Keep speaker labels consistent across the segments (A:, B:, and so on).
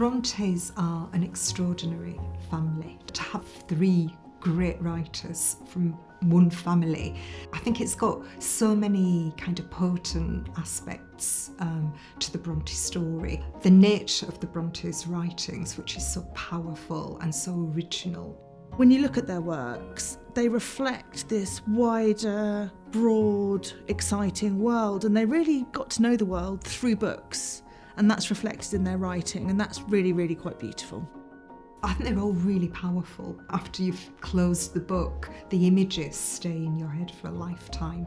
A: Brontes are an extraordinary family. To have three great writers from one family. I think it's got so many kind of potent aspects um, to the Bronte story. The nature of the Brontes' writings, which is so powerful and so original.
B: When you look at their works, they reflect this wider, broad, exciting world, and they really got to know the world through books, and that's reflected in their writing, and that's really, really quite beautiful.
A: I think they're all really powerful. After you've closed the book, the images stay in your head for a lifetime.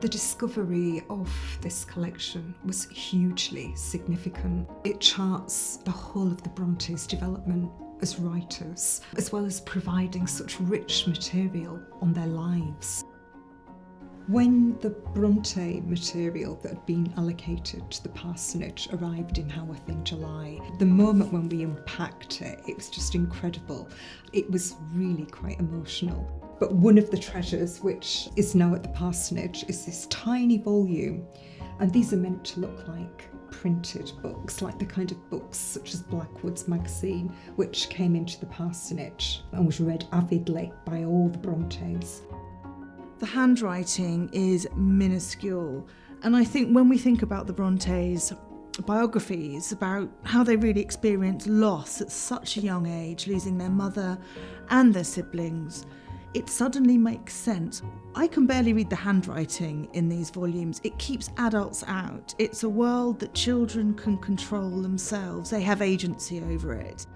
A: The discovery of this collection was hugely significant. It charts the whole of the Brontes' development as writers, as well as providing such rich material on their lives. When the Bronte material that had been allocated to the parsonage arrived in Haworth in July, the moment when we unpacked it, it was just incredible. It was really quite emotional. But one of the treasures, which is now at the parsonage, is this tiny volume. And these are meant to look like printed books, like the kind of books such as Blackwood's magazine, which came into the parsonage and was read avidly by all the Brontes.
B: The handwriting is minuscule, and I think when we think about the Brontes, biographies about how they really experienced loss at such a young age, losing their mother and their siblings, it suddenly makes sense. I can barely read the handwriting in these volumes. It keeps adults out. It's a world that children can control themselves, they have agency over it.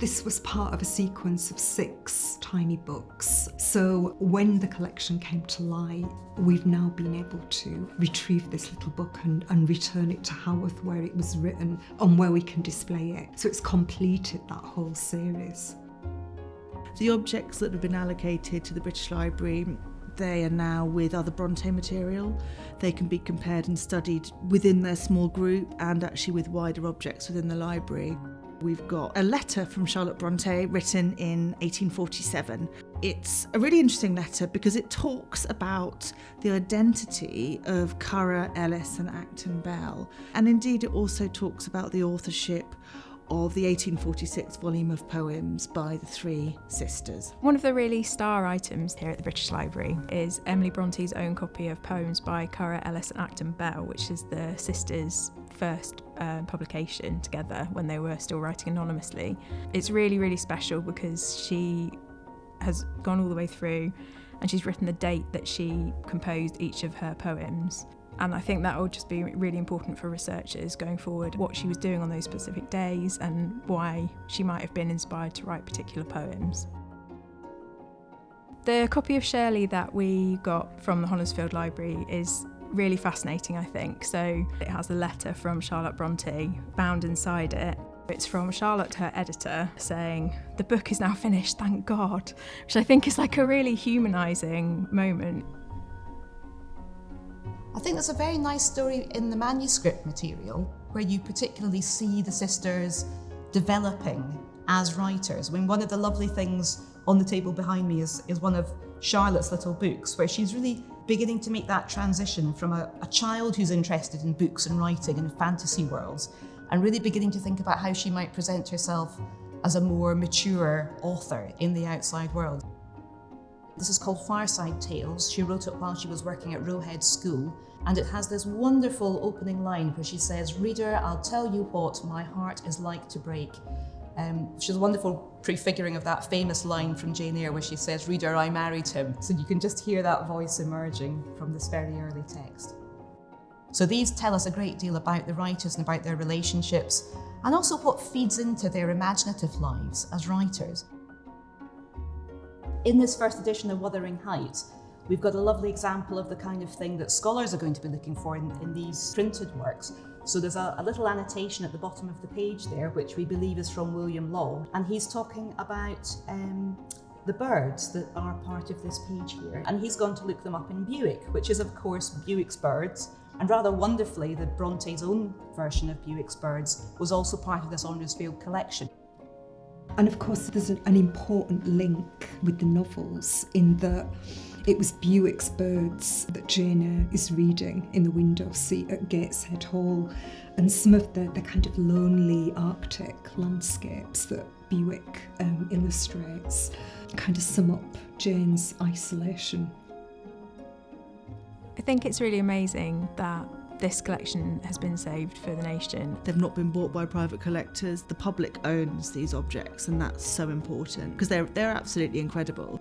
A: This was part of a sequence of six tiny books. So when the collection came to light, we've now been able to retrieve this little book and, and return it to Haworth where it was written and where we can display it. So it's completed that whole series.
B: The objects that have been allocated to the British Library they are now with other Bronte material. They can be compared and studied within their small group and actually with wider objects within the library. We've got a letter from Charlotte Bronte written in 1847. It's a really interesting letter because it talks about the identity of Currer, Ellis, and Acton Bell. And indeed, it also talks about the authorship of the 1846 volume of poems by the three sisters.
C: One of the really star items here at the British Library is Emily Bronte's own copy of poems by Currer Ellis and Acton Bell, which is the sisters' first uh, publication together when they were still writing anonymously. It's really, really special because she has gone all the way through and she's written the date that she composed each of her poems. And I think that will just be really important for researchers going forward, what she was doing on those specific days and why she might have been inspired to write particular poems. The copy of Shirley that we got from the Honresfield Library is really fascinating, I think. So it has a letter from Charlotte Bronte bound inside it. It's from Charlotte, her editor, saying, The book is now finished, thank God, which I think is like a really humanising moment.
D: I think there's a very nice story in the manuscript material where you particularly see the sisters developing as writers. I mean, one of the lovely things on the table behind me is, is one of Charlotte's little books where she's really beginning to make that transition from a, a child who's interested in books and writing and fantasy worlds and really beginning to think about how she might present herself as a more mature author in the outside world. This is called Fireside Tales. She wrote it while she was working at Roe Head School and it has this wonderful opening line where she says, Reader, I'll tell you what my heart is like to break. Um, she's a wonderful prefiguring of that famous line from Jane Eyre where she says, Reader, I married him. So you can just hear that voice emerging from this very early text. So these tell us a great deal about the writers and about their relationships and also what feeds into their imaginative lives as writers. In this first edition of Wuthering Heights, we've got a lovely example of the kind of thing that scholars are going to be looking for in, in these printed works. So there's a, a, little annotation at the bottom of the page there, which we believe is from William Law, and he's talking about um, the birds that are part of this page here. And he's gone to look them up in Bewick, which is of course Bewick's birds, And rather wonderfully, the Bronte's own version of Bewick's Birds was also part of this Honresfield collection.
A: And of course, there's an, an important link with the novels in that it was Bewick's Birds that Jane Eyre is reading in the window seat at Gateshead Hall, and some of the, the kind of lonely Arctic landscapes that Bewick um, illustrates kind of sum up Jane's isolation.
C: I think it's really amazing that this collection has been saved for the nation.
B: They've not been bought by private collectors. The public owns these objects, and that's so important because they're, they're absolutely incredible.